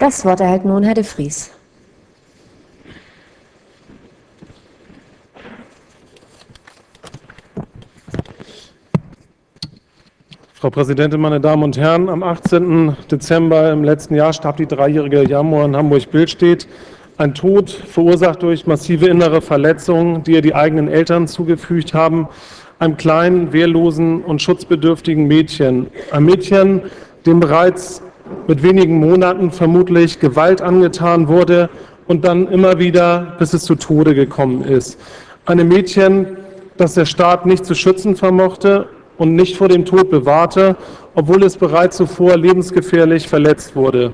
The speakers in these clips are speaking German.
Das Wort erhält nun Herr de Vries. Frau Präsidentin, meine Damen und Herren! Am 18. Dezember im letzten Jahr starb die dreijährige Jamur in Hamburg-Billstedt. Ein Tod verursacht durch massive innere Verletzungen, die ihr die eigenen Eltern zugefügt haben, einem kleinen, wehrlosen und schutzbedürftigen Mädchen. Ein Mädchen, dem bereits mit wenigen Monaten vermutlich Gewalt angetan wurde und dann immer wieder, bis es zu Tode gekommen ist. Ein Mädchen, das der Staat nicht zu schützen vermochte und nicht vor dem Tod bewahrte, obwohl es bereits zuvor lebensgefährlich verletzt wurde.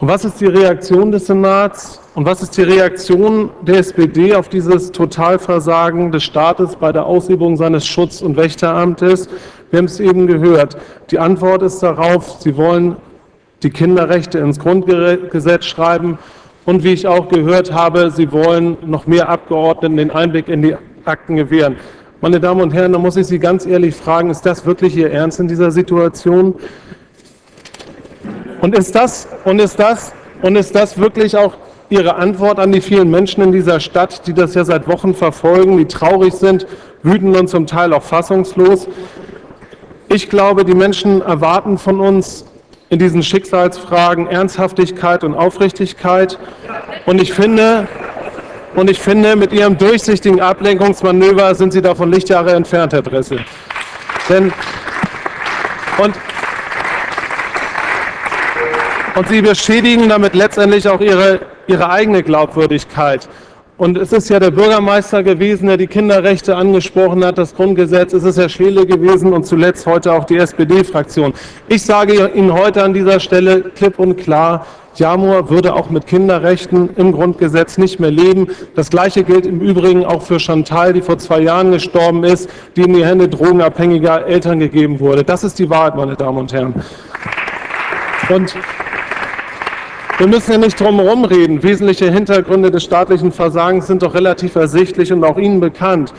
Und was ist die Reaktion des Senats und was ist die Reaktion der SPD auf dieses Totalversagen des Staates bei der Ausübung seines Schutz- und Wächteramtes? Wir haben es eben gehört. Die Antwort ist darauf, sie wollen die Kinderrechte ins Grundgesetz schreiben und wie ich auch gehört habe, sie wollen noch mehr Abgeordneten den Einblick in die Akten gewähren. Meine Damen und Herren, da muss ich Sie ganz ehrlich fragen, ist das wirklich Ihr Ernst in dieser Situation? Und ist das, und ist das, und ist das wirklich auch Ihre Antwort an die vielen Menschen in dieser Stadt, die das ja seit Wochen verfolgen, die traurig sind, wütend und zum Teil auch fassungslos? Ich glaube, die Menschen erwarten von uns in diesen Schicksalsfragen Ernsthaftigkeit und Aufrichtigkeit. Und ich finde, und ich finde, mit Ihrem durchsichtigen Ablenkungsmanöver sind Sie davon Lichtjahre entfernt, Herr Dressel. Denn, und, und Sie beschädigen damit letztendlich auch Ihre, Ihre eigene Glaubwürdigkeit. Und es ist ja der Bürgermeister gewesen, der die Kinderrechte angesprochen hat, das Grundgesetz. Es ist Herr Scheele gewesen und zuletzt heute auch die SPD-Fraktion. Ich sage Ihnen heute an dieser Stelle klipp und klar, Jamur würde auch mit Kinderrechten im Grundgesetz nicht mehr leben. Das Gleiche gilt im Übrigen auch für Chantal, die vor zwei Jahren gestorben ist, die in die Hände drogenabhängiger Eltern gegeben wurde. Das ist die Wahrheit, meine Damen und Herren. Und wir müssen ja nicht drum herum reden. Wesentliche Hintergründe des staatlichen Versagens sind doch relativ ersichtlich und auch Ihnen bekannt.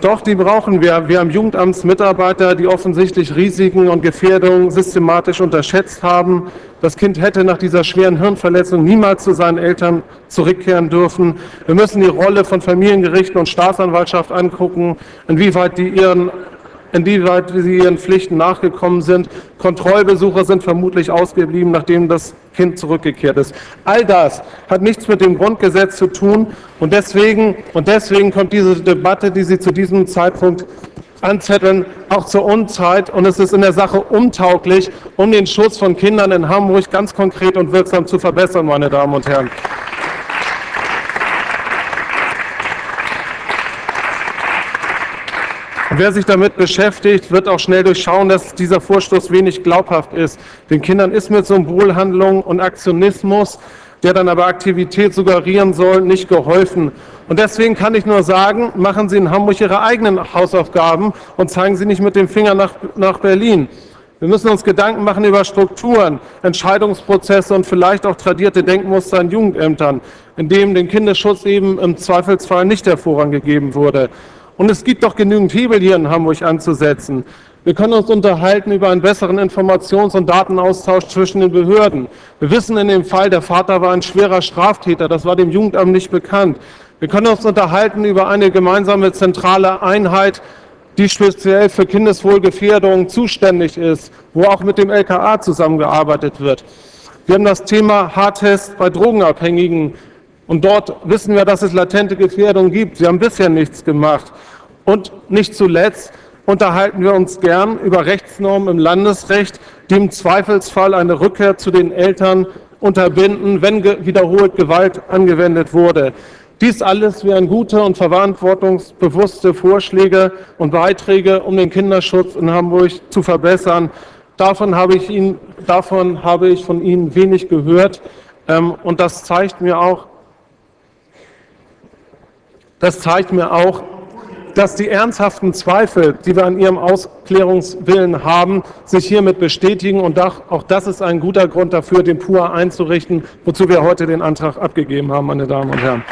Doch, die brauchen wir. Wir haben Jugendamtsmitarbeiter, die offensichtlich Risiken und Gefährdungen systematisch unterschätzt haben. Das Kind hätte nach dieser schweren Hirnverletzung niemals zu seinen Eltern zurückkehren dürfen. Wir müssen die Rolle von Familiengerichten und Staatsanwaltschaft angucken, inwieweit die ihren inwieweit sie ihren Pflichten nachgekommen sind. Kontrollbesuche sind vermutlich ausgeblieben, nachdem das Kind zurückgekehrt ist. All das hat nichts mit dem Grundgesetz zu tun und deswegen, und deswegen kommt diese Debatte, die Sie zu diesem Zeitpunkt anzetteln, auch zur Unzeit und es ist in der Sache untauglich, um den Schutz von Kindern in Hamburg ganz konkret und wirksam zu verbessern, meine Damen und Herren. Wer sich damit beschäftigt, wird auch schnell durchschauen, dass dieser Vorstoß wenig glaubhaft ist. Den Kindern ist mit Symbolhandlungen und Aktionismus, der dann aber Aktivität suggerieren soll, nicht geholfen. Und deswegen kann ich nur sagen, machen Sie in Hamburg Ihre eigenen Hausaufgaben und zeigen Sie nicht mit dem Finger nach, nach Berlin. Wir müssen uns Gedanken machen über Strukturen, Entscheidungsprozesse und vielleicht auch tradierte Denkmuster in Jugendämtern, in denen dem Kinderschutz eben im Zweifelsfall nicht der Vorrang gegeben wurde. Und es gibt doch genügend Hebel hier in Hamburg anzusetzen. Wir können uns unterhalten über einen besseren Informations- und Datenaustausch zwischen den Behörden. Wir wissen in dem Fall, der Vater war ein schwerer Straftäter, das war dem Jugendamt nicht bekannt. Wir können uns unterhalten über eine gemeinsame zentrale Einheit, die speziell für Kindeswohlgefährdung zuständig ist, wo auch mit dem LKA zusammengearbeitet wird. Wir haben das Thema Hardtest bei Drogenabhängigen und dort wissen wir, dass es latente Gefährdung gibt. Sie haben bisher nichts gemacht. Und nicht zuletzt unterhalten wir uns gern über Rechtsnormen im Landesrecht, die im Zweifelsfall eine Rückkehr zu den Eltern unterbinden, wenn wiederholt Gewalt angewendet wurde. Dies alles wären gute und verantwortungsbewusste Vorschläge und Beiträge, um den Kinderschutz in Hamburg zu verbessern. Davon habe ich, Ihnen, davon habe ich von Ihnen wenig gehört. Ähm, und das zeigt mir auch, das zeigt mir auch, dass die ernsthaften Zweifel, die wir an Ihrem Ausklärungswillen haben, sich hiermit bestätigen. Und auch das ist ein guter Grund dafür, den PUA einzurichten, wozu wir heute den Antrag abgegeben haben, meine Damen und Herren.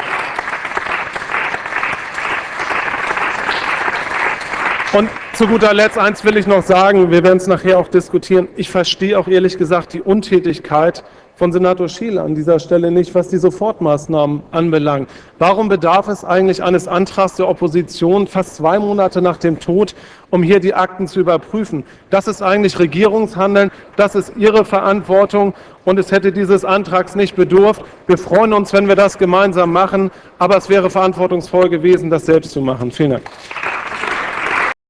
Und zu guter Letzt, eins will ich noch sagen, wir werden es nachher auch diskutieren. Ich verstehe auch ehrlich gesagt die Untätigkeit von Senator Schiele an dieser Stelle nicht, was die Sofortmaßnahmen anbelangt. Warum bedarf es eigentlich eines Antrags der Opposition fast zwei Monate nach dem Tod, um hier die Akten zu überprüfen? Das ist eigentlich Regierungshandeln, das ist Ihre Verantwortung und es hätte dieses Antrags nicht bedurft. Wir freuen uns, wenn wir das gemeinsam machen, aber es wäre verantwortungsvoll gewesen, das selbst zu machen. Vielen Dank.